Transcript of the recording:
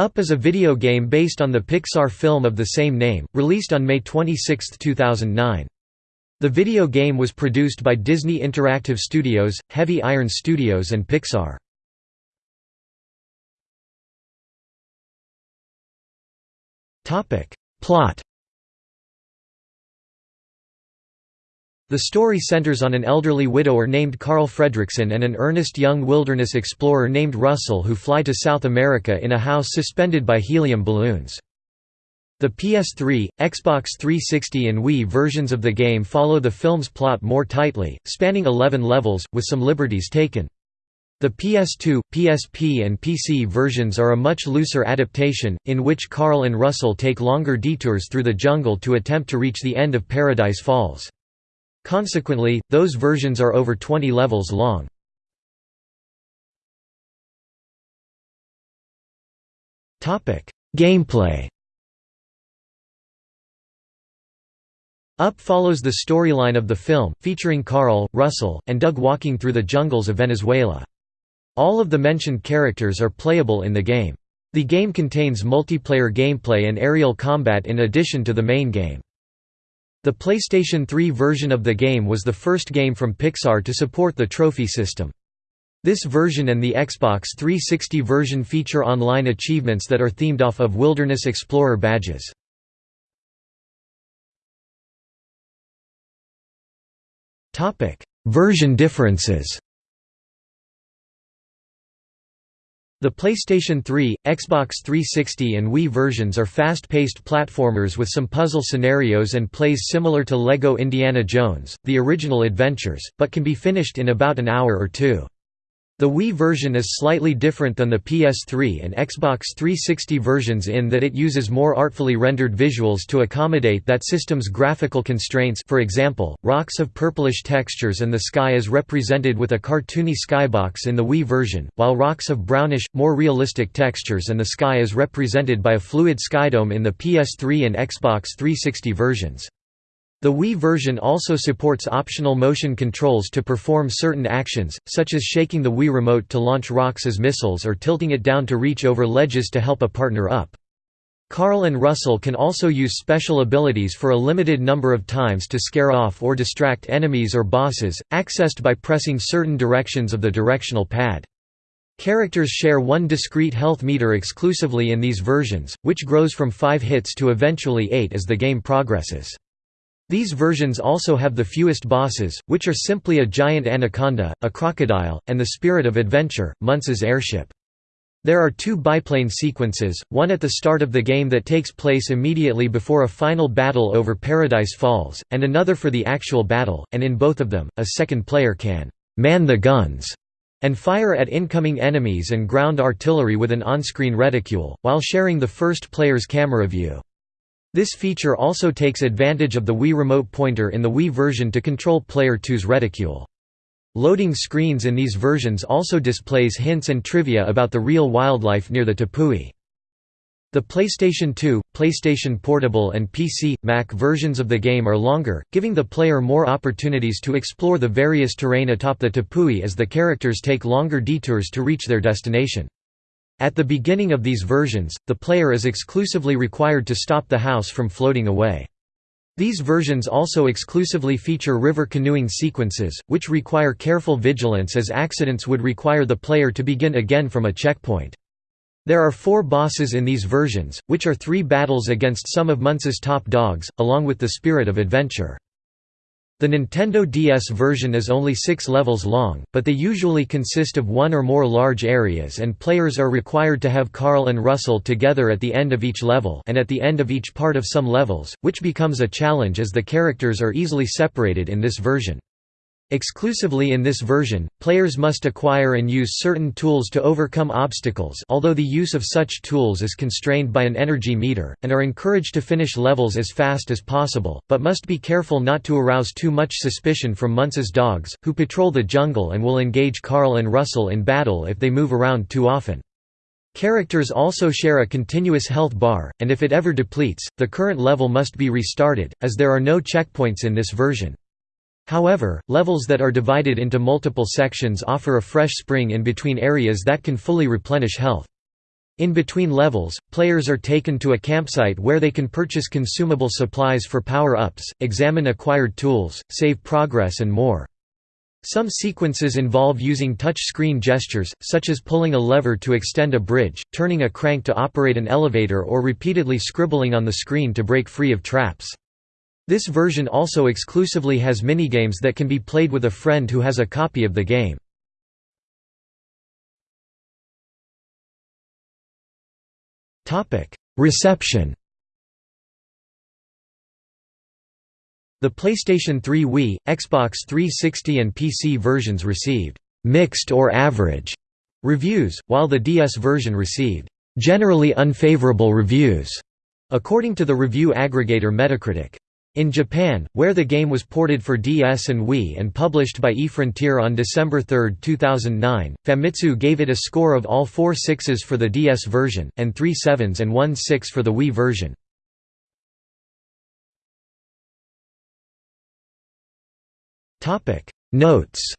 Up is a video game based on the Pixar film of the same name, released on May 26, 2009. The video game was produced by Disney Interactive Studios, Heavy Iron Studios and Pixar. Plot The story centers on an elderly widower named Carl Fredricksen and an earnest young wilderness explorer named Russell who fly to South America in a house suspended by helium balloons. The PS3, Xbox 360 and Wii versions of the game follow the film's plot more tightly, spanning 11 levels, with some liberties taken. The PS2, PSP and PC versions are a much looser adaptation, in which Carl and Russell take longer detours through the jungle to attempt to reach the end of Paradise Falls. Consequently, those versions are over 20 levels long. Gameplay Up follows the storyline of the film, featuring Carl, Russell, and Doug walking through the jungles of Venezuela. All of the mentioned characters are playable in the game. The game contains multiplayer gameplay and aerial combat in addition to the main game. The PlayStation 3 version of the game was the first game from Pixar to support the trophy system. This version and the Xbox 360 version feature online achievements that are themed off of Wilderness Explorer badges. version differences The PlayStation 3, Xbox 360 and Wii versions are fast-paced platformers with some puzzle scenarios and plays similar to LEGO Indiana Jones, the original adventures, but can be finished in about an hour or two. The Wii version is slightly different than the PS3 and Xbox 360 versions in that it uses more artfully rendered visuals to accommodate that system's graphical constraints for example, rocks have purplish textures and the sky is represented with a cartoony skybox in the Wii version, while rocks have brownish, more realistic textures and the sky is represented by a fluid skydome in the PS3 and Xbox 360 versions. The Wii version also supports optional motion controls to perform certain actions, such as shaking the Wii Remote to launch rocks as missiles or tilting it down to reach over ledges to help a partner up. Carl and Russell can also use special abilities for a limited number of times to scare off or distract enemies or bosses, accessed by pressing certain directions of the directional pad. Characters share one discrete health meter exclusively in these versions, which grows from 5 hits to eventually 8 as the game progresses. These versions also have the fewest bosses, which are simply a giant anaconda, a crocodile, and the spirit of adventure, Muntz's airship. There are two biplane sequences, one at the start of the game that takes place immediately before a final battle over Paradise Falls, and another for the actual battle, and in both of them, a second player can «man the guns» and fire at incoming enemies and ground artillery with an on-screen reticule, while sharing the first player's camera view. This feature also takes advantage of the Wii Remote pointer in the Wii version to control Player 2's reticule. Loading screens in these versions also displays hints and trivia about the real wildlife near the tepui. The PlayStation 2, PlayStation Portable and PC, Mac versions of the game are longer, giving the player more opportunities to explore the various terrain atop the tepui as the characters take longer detours to reach their destination. At the beginning of these versions, the player is exclusively required to stop the house from floating away. These versions also exclusively feature river canoeing sequences, which require careful vigilance as accidents would require the player to begin again from a checkpoint. There are four bosses in these versions, which are three battles against some of Muntz's top dogs, along with the spirit of adventure. The Nintendo DS version is only six levels long, but they usually consist of one or more large areas and players are required to have Carl and Russell together at the end of each level and at the end of each part of some levels, which becomes a challenge as the characters are easily separated in this version. Exclusively in this version, players must acquire and use certain tools to overcome obstacles although the use of such tools is constrained by an energy meter, and are encouraged to finish levels as fast as possible, but must be careful not to arouse too much suspicion from Muntz's dogs, who patrol the jungle and will engage Carl and Russell in battle if they move around too often. Characters also share a continuous health bar, and if it ever depletes, the current level must be restarted, as there are no checkpoints in this version. However, levels that are divided into multiple sections offer a fresh spring in between areas that can fully replenish health. In between levels, players are taken to a campsite where they can purchase consumable supplies for power-ups, examine acquired tools, save progress and more. Some sequences involve using touch-screen gestures, such as pulling a lever to extend a bridge, turning a crank to operate an elevator or repeatedly scribbling on the screen to break free of traps. This version also exclusively has minigames that can be played with a friend who has a copy of the game. Reception The PlayStation 3 Wii, Xbox 360 and PC versions received «mixed or average» reviews, while the DS version received «generally unfavorable reviews», according to the review aggregator Metacritic. In Japan, where the game was ported for DS and Wii and published by eFrontier on December 3, 2009, Famitsu gave it a score of all four sixes for the DS version, and three sevens and one six for the Wii version. Notes